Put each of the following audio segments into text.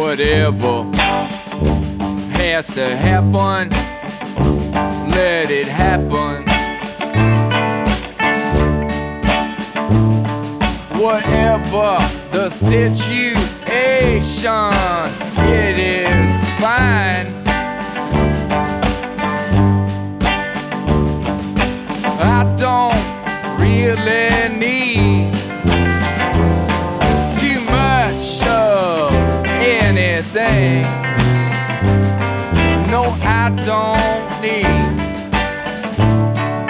whatever has to happen, let it happen. Whatever the situation, it is fine. I don't need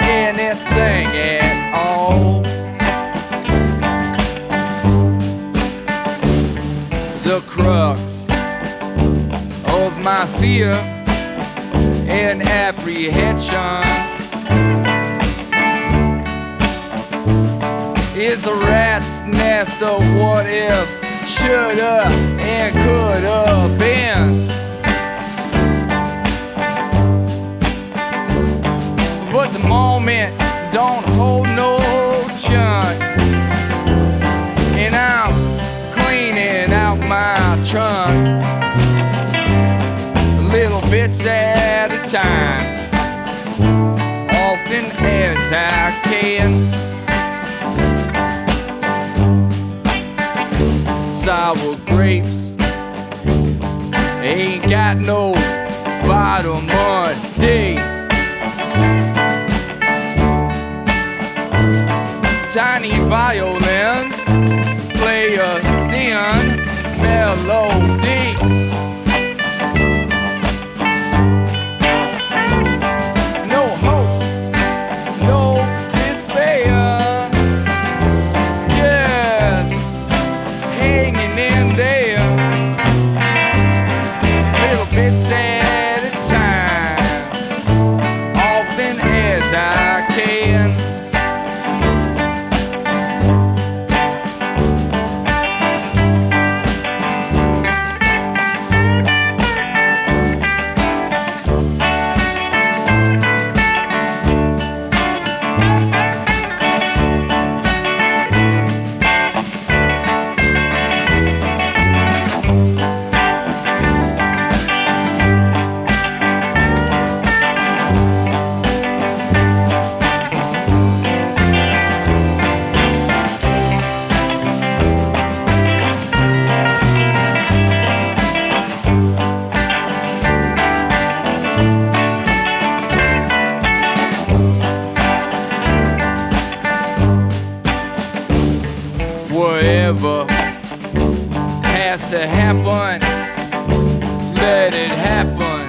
anything at all. The crux of my fear and apprehension is a rat's nest of what ifs, should have and could have been. Don't hold no chunk, and I'm cleaning out my trunk, little bits at a time, often as I can. sour grapes. Ain't got no bottom on day. Tiny violins play a thin melody. Whatever has to happen, let it happen.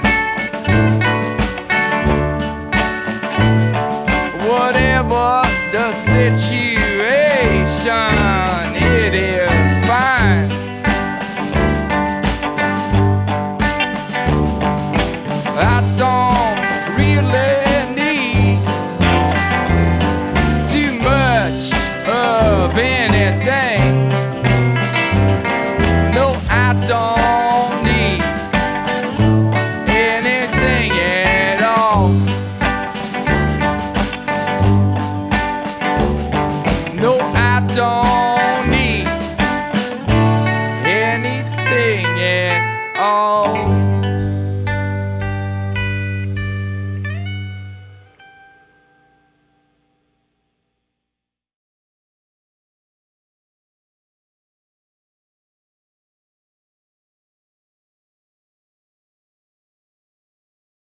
Whatever the situation, it is fine. don't